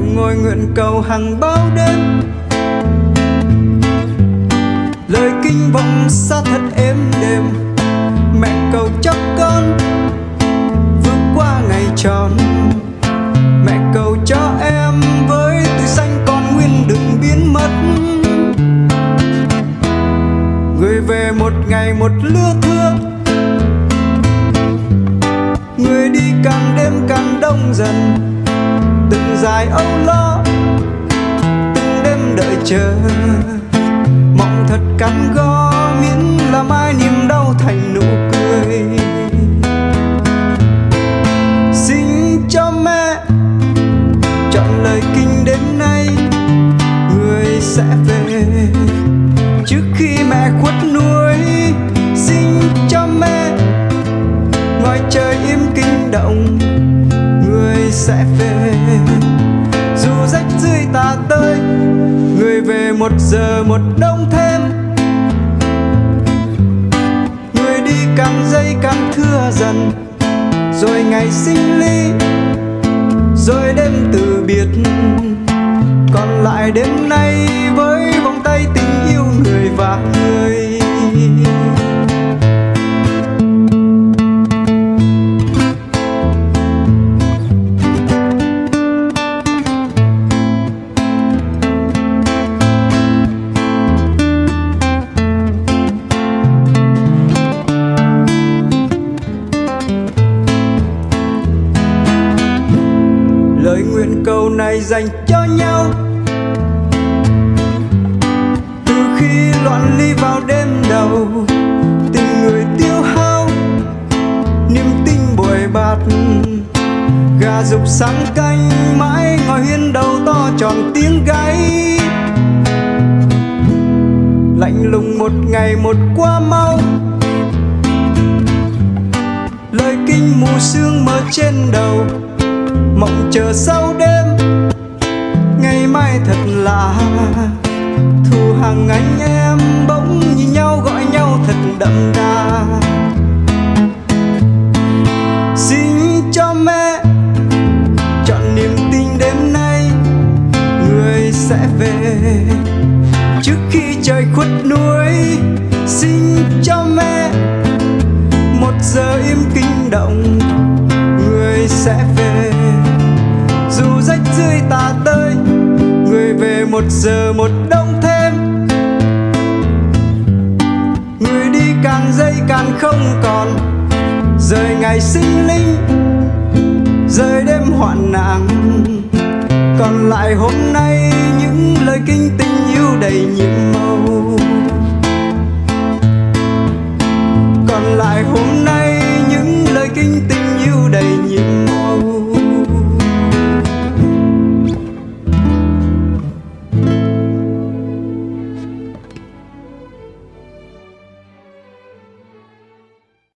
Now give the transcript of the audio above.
ngồi nguyện cầu hàng bao đêm. Lời kinh vọng xa thật êm đềm, mẹ cầu cho con vượt qua ngày tròn. Mẹ cầu cho em với tuổi xanh còn nguyên đừng biến mất. Người về một ngày một lứa thưa, người đi càng đêm càng đông dần từng dài âu lo, từng đêm đợi chờ. Mong thật cắn go, miễn là mai niềm đau thành nụ cười. Xin cho mẹ chọn lời kinh đêm nay, người sẽ về. Trước khi mẹ khuất núi xin cho mẹ ngoài trời im kinh động sẽ về. Dù rách rưới tà tơi người về một giờ một đông thêm. Người đi càng dây càng thưa dần, rồi ngày sinh ly, rồi đêm từ biệt. Còn lại đêm nay với vòng tay tình yêu người và người. Câu cầu này dành cho nhau. Từ khi loạn ly vào đêm đầu, tình người tiêu hao, niềm tin bồi bạt. Gà dục sáng canh mãi ngồi hiên đầu to tròn tiếng gáy. Lạnh lùng một ngày một qua mau. Lời kinh mù sương mờ trên đầu mộng chờ sau đêm. Ngày mai thật lạ thu hàng anh em bỗng nhìn nhau, gọi nhau thật đậm đà. Xin cho mẹ chọn niềm tin đêm nay, người sẽ về trước khi trời khuất núi. dù rách rưới tả tơi, người về một giờ một đông thêm. Người đi càng dây càng không còn, rời ngày sinh linh, rời đêm hoạn nạn. Còn lại hôm nay những lời kinh tình yêu đầy nhiệm màu. Còn lại hôm nay những lời kinh tình